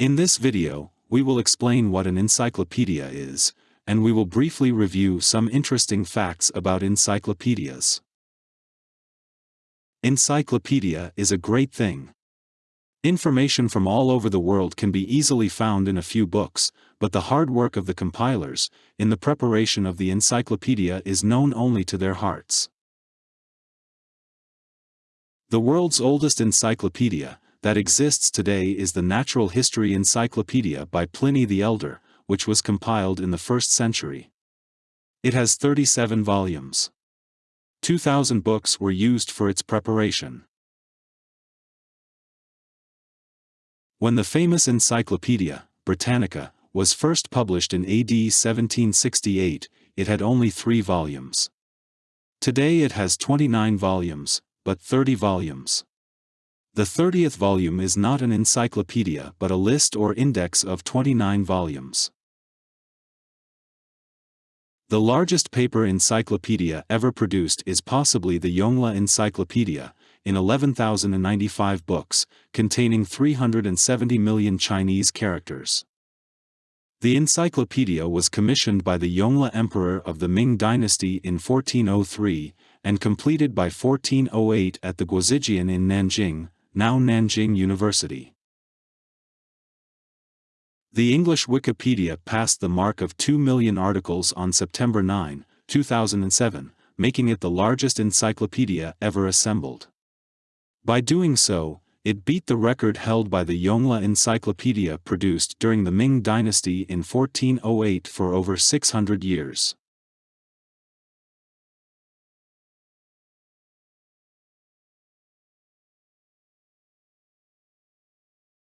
In this video, we will explain what an encyclopedia is, and we will briefly review some interesting facts about encyclopedias. Encyclopedia is a great thing. Information from all over the world can be easily found in a few books, but the hard work of the compilers, in the preparation of the encyclopedia is known only to their hearts. The world's oldest encyclopedia, that exists today is the Natural History Encyclopedia by Pliny the Elder, which was compiled in the 1st century. It has 37 volumes. 2,000 books were used for its preparation. When the famous Encyclopedia, Britannica, was first published in AD 1768, it had only three volumes. Today it has 29 volumes, but 30 volumes. The 30th volume is not an encyclopedia but a list or index of 29 volumes. The largest paper encyclopedia ever produced is possibly the Yongle Encyclopedia, in 11,095 books, containing 370 million Chinese characters. The encyclopedia was commissioned by the Yongle Emperor of the Ming Dynasty in 1403, and completed by 1408 at the Guozijian in Nanjing, now Nanjing University. The English Wikipedia passed the mark of 2 million articles on September 9, 2007, making it the largest encyclopedia ever assembled. By doing so, it beat the record held by the Yongle Encyclopedia produced during the Ming Dynasty in 1408 for over 600 years.